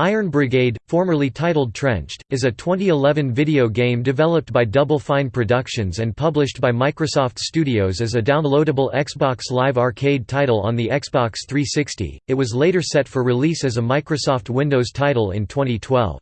Iron Brigade, formerly titled Trenched, is a 2011 video game developed by Double Fine Productions and published by Microsoft Studios as a downloadable Xbox Live Arcade title on the Xbox 360. It was later set for release as a Microsoft Windows title in 2012.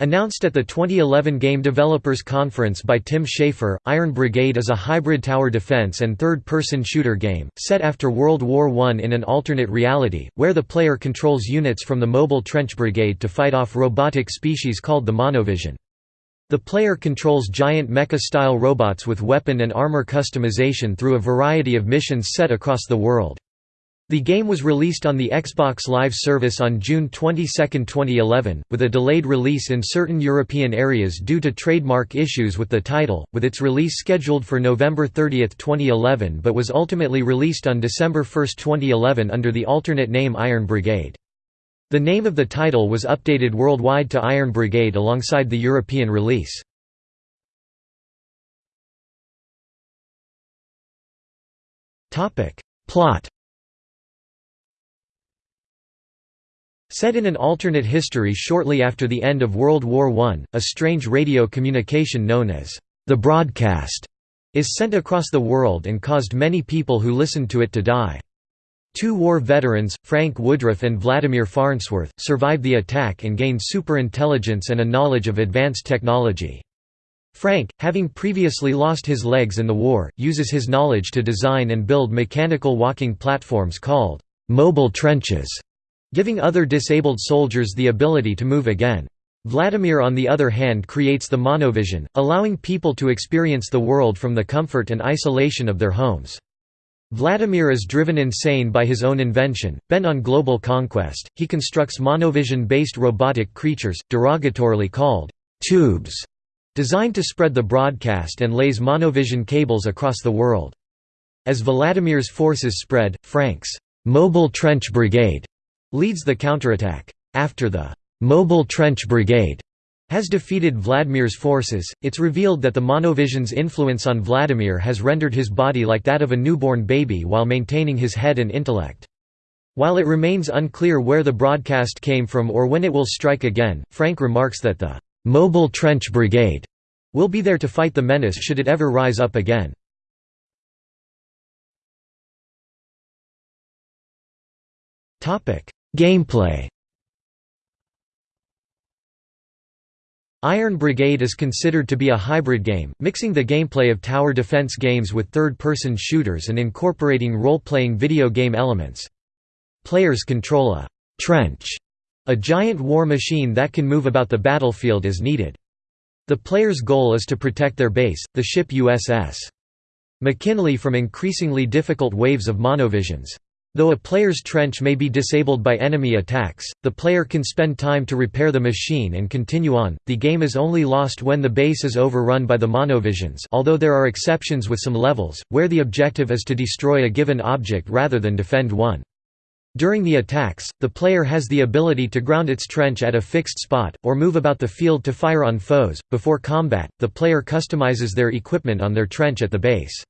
Announced at the 2011 Game Developers Conference by Tim Schafer, Iron Brigade is a hybrid tower defense and third-person shooter game, set after World War I in an alternate reality, where the player controls units from the Mobile Trench Brigade to fight off robotic species called the Monovision. The player controls giant mecha-style robots with weapon and armor customization through a variety of missions set across the world. The game was released on the Xbox Live service on June 22, 2011, with a delayed release in certain European areas due to trademark issues with the title, with its release scheduled for November 30, 2011 but was ultimately released on December 1, 2011 under the alternate name Iron Brigade. The name of the title was updated worldwide to Iron Brigade alongside the European release. Plot Set in an alternate history shortly after the end of World War I, a strange radio communication known as the broadcast is sent across the world and caused many people who listened to it to die. Two war veterans, Frank Woodruff and Vladimir Farnsworth, survived the attack and gained superintelligence and a knowledge of advanced technology. Frank, having previously lost his legs in the war, uses his knowledge to design and build mechanical walking platforms called mobile trenches giving other disabled soldiers the ability to move again. Vladimir on the other hand creates the monovision, allowing people to experience the world from the comfort and isolation of their homes. Vladimir is driven insane by his own invention, bent on global conquest, he constructs monovision-based robotic creatures, derogatorily called «tubes», designed to spread the broadcast and lays monovision cables across the world. As Vladimir's forces spread, Frank's «mobile trench brigade» leads the counterattack. After the «Mobile Trench Brigade» has defeated Vladimir's forces, it's revealed that the Monovision's influence on Vladimir has rendered his body like that of a newborn baby while maintaining his head and intellect. While it remains unclear where the broadcast came from or when it will strike again, Frank remarks that the «Mobile Trench Brigade» will be there to fight the menace should it ever rise up again. Gameplay Iron Brigade is considered to be a hybrid game, mixing the gameplay of tower defense games with third-person shooters and incorporating role-playing video game elements. Players control a «trench», a giant war machine that can move about the battlefield as needed. The player's goal is to protect their base, the ship USS McKinley from increasingly difficult waves of monovisions. Though a player's trench may be disabled by enemy attacks, the player can spend time to repair the machine and continue on. The game is only lost when the base is overrun by the monovisions, although there are exceptions with some levels, where the objective is to destroy a given object rather than defend one. During the attacks, the player has the ability to ground its trench at a fixed spot, or move about the field to fire on foes. Before combat, the player customizes their equipment on their trench at the base.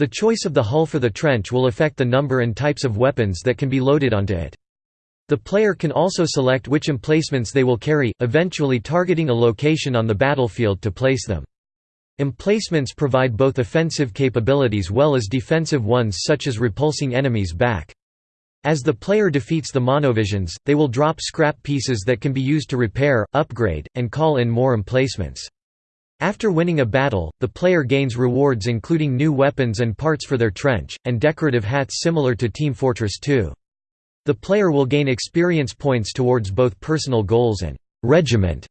The choice of the hull for the trench will affect the number and types of weapons that can be loaded onto it. The player can also select which emplacements they will carry, eventually targeting a location on the battlefield to place them. Emplacements provide both offensive capabilities well as defensive ones such as repulsing enemies back. As the player defeats the monovisions, they will drop scrap pieces that can be used to repair, upgrade, and call in more emplacements. After winning a battle, the player gains rewards including new weapons and parts for their trench, and decorative hats similar to Team Fortress 2. The player will gain experience points towards both personal goals and «regiment»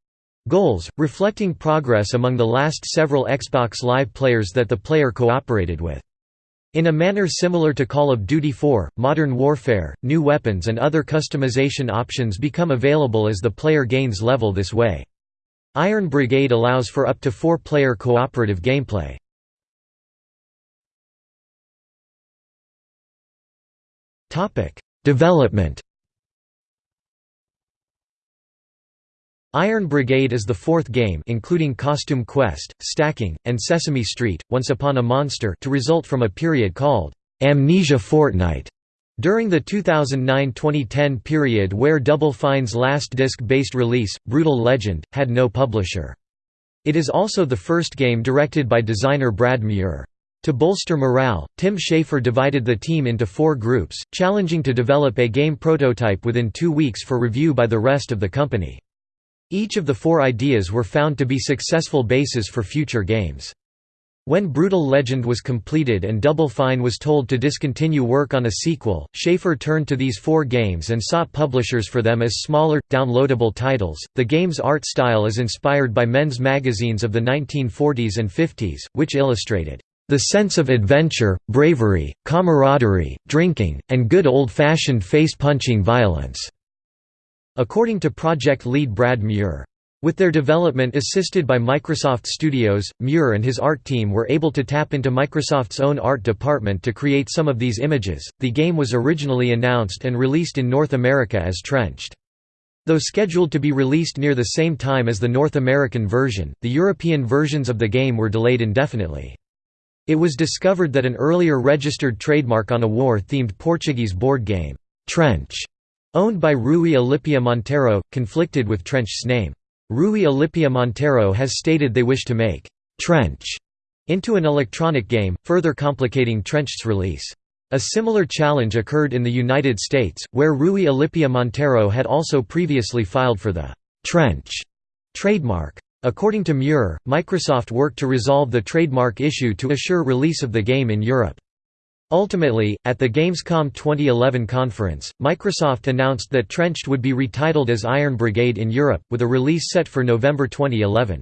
goals, reflecting progress among the last several Xbox Live players that the player cooperated with. In a manner similar to Call of Duty 4, Modern Warfare, new weapons and other customization options become available as the player gains level this way. Iron Brigade allows for up to four-player cooperative gameplay. Development Iron Brigade is the fourth game including Costume Quest, Stacking, and Sesame Street, Once Upon a Monster to result from a period called Amnesia Fortnight, During the 2009–2010 period where Double Fine's last disc-based release, Brutal Legend, had no publisher. It is also the first game directed by designer Brad Muir. To bolster morale, Tim Schafer divided the team into four groups, challenging to develop a game prototype within two weeks for review by the rest of the company. Each of the four ideas were found to be successful bases for future games. When Brutal Legend was completed and Double Fine was told to discontinue work on a sequel, Schafer turned to these four games and sought publishers for them as smaller, downloadable titles. The game's art style is inspired by men's magazines of the 1940s and 50s, which illustrated the sense of adventure, bravery, camaraderie, drinking, and good old-fashioned face-punching violence." According to project lead Brad Muir. With their development assisted by Microsoft Studios, Muir and his art team were able to tap into Microsoft's own art department to create some of these images. The game was originally announced and released in North America as Trenched. Though scheduled to be released near the same time as the North American version, the European versions of the game were delayed indefinitely. It was discovered that an earlier registered trademark on a war-themed Portuguese board game, Trench, owned by Rui Alipia Monteiro, conflicted with Trench's name. Rui Alipia Monteiro has stated they wish to make Trench into an electronic game, further complicating Trench's release. A similar challenge occurred in the United States, where Rui Alipia Monteiro had also previously filed for the Trench trademark. According to Muir, Microsoft worked to resolve the trademark issue to assure release of the game in Europe. Ultimately, at the Gamescom 2011 conference, Microsoft announced that Trenched would be retitled as Iron Brigade in Europe, with a release set for November 2011.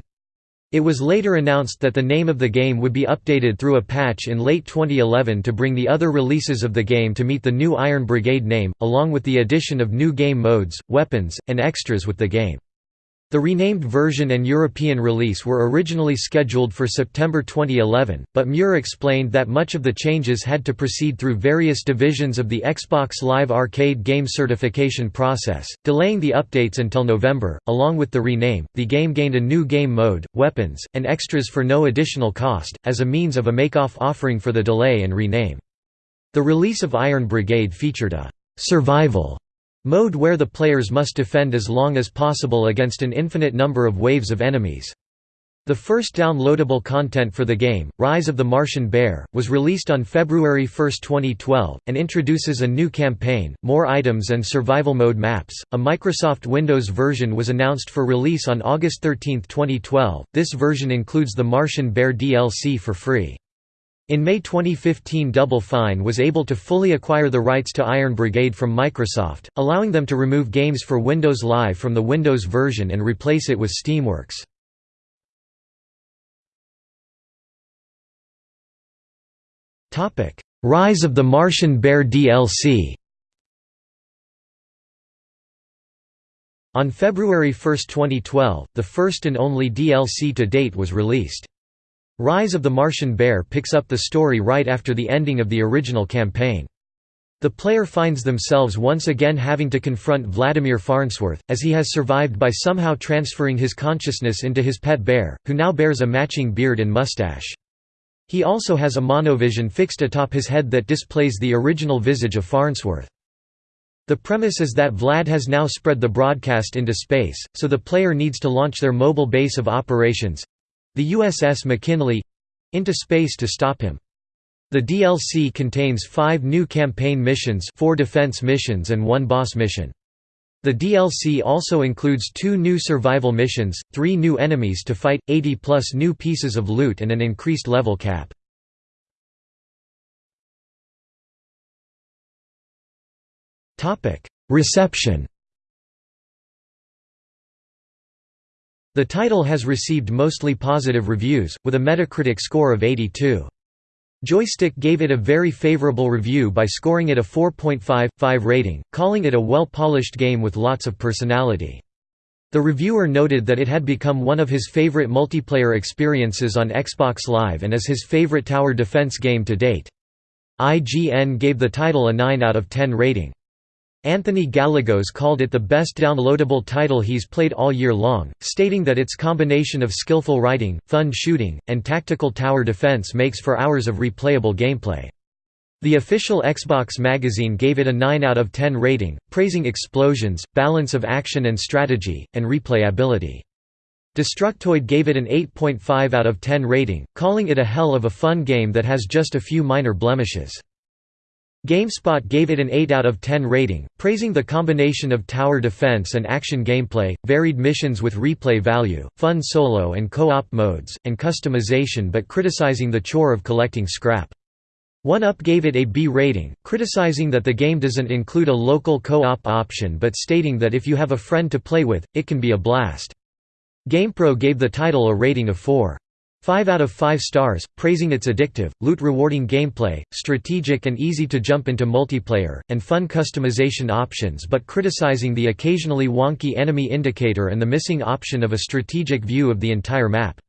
It was later announced that the name of the game would be updated through a patch in late 2011 to bring the other releases of the game to meet the new Iron Brigade name, along with the addition of new game modes, weapons, and extras with the game. The renamed version and European release were originally scheduled for September 2011, but Muir explained that much of the changes had to proceed through various divisions of the Xbox Live Arcade game certification process, delaying the updates until November. Along with the rename, the game gained a new game mode, weapons, and extras for no additional cost, as a means of a make-off offering for the delay and rename. The release of Iron Brigade featured a survival Mode where the players must defend as long as possible against an infinite number of waves of enemies. The first downloadable content for the game, Rise of the Martian Bear, was released on February 1, 2012, and introduces a new campaign, more items and survival mode maps. A Microsoft Windows version was announced for release on August 13, 2012. This version includes the Martian Bear DLC for free. In May 2015 Double Fine was able to fully acquire the rights to Iron Brigade from Microsoft, allowing them to remove games for Windows Live from the Windows version and replace it with Steamworks. Rise of the Martian Bear DLC On February 1, 2012, the first and only DLC to date was released. Rise of the Martian Bear picks up the story right after the ending of the original campaign. The player finds themselves once again having to confront Vladimir Farnsworth, as he has survived by somehow transferring his consciousness into his pet bear, who now bears a matching beard and mustache. He also has a monovision fixed atop his head that displays the original visage of Farnsworth. The premise is that Vlad has now spread the broadcast into space, so the player needs to launch their mobile base of operations the USS McKinley into space to stop him. The DLC contains five new campaign missions four defense missions and one boss mission. The DLC also includes two new survival missions, three new enemies to fight, 80 plus new pieces of loot and an increased level cap. Reception The title has received mostly positive reviews, with a Metacritic score of 82. Joystiq gave it a very favorable review by scoring it a 4.5/5 rating, calling it a well-polished game with lots of personality. The reviewer noted that it had become one of his favorite multiplayer experiences on Xbox Live and is his favorite tower defense game to date. IGN gave the title a 9 out of 10 rating. Anthony Gallegos called it the best downloadable title he's played all year long, stating that its combination of skillful writing, fun shooting, and tactical tower defense makes for hours of replayable gameplay. The official Xbox magazine gave it a 9 out of 10 rating, praising explosions, balance of action and strategy, and replayability. Destructoid gave it an 8.5 out of 10 rating, calling it a hell of a fun game that has just a few minor blemishes. GameSpot gave it an 8 out of 10 rating, praising the combination of tower defense and action gameplay, varied missions with replay value, fun solo and co-op modes, and customization but criticizing the chore of collecting scrap. 1UP gave it a B rating, criticizing that the game doesn't include a local co-op option but stating that if you have a friend to play with, it can be a blast. GamePro gave the title a rating of 4. 5 out of 5 stars, praising its addictive, loot-rewarding gameplay, strategic and easy to jump into multiplayer, and fun customization options but criticizing the occasionally wonky enemy indicator and the missing option of a strategic view of the entire map.